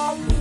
Bye.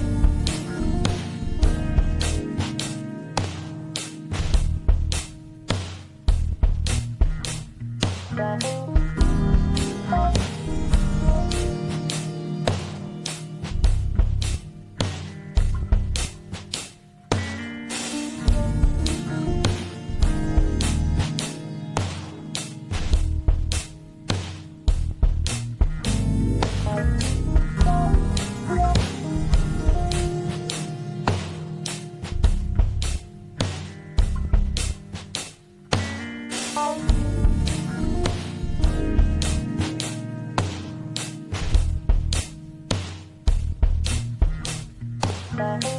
Bye.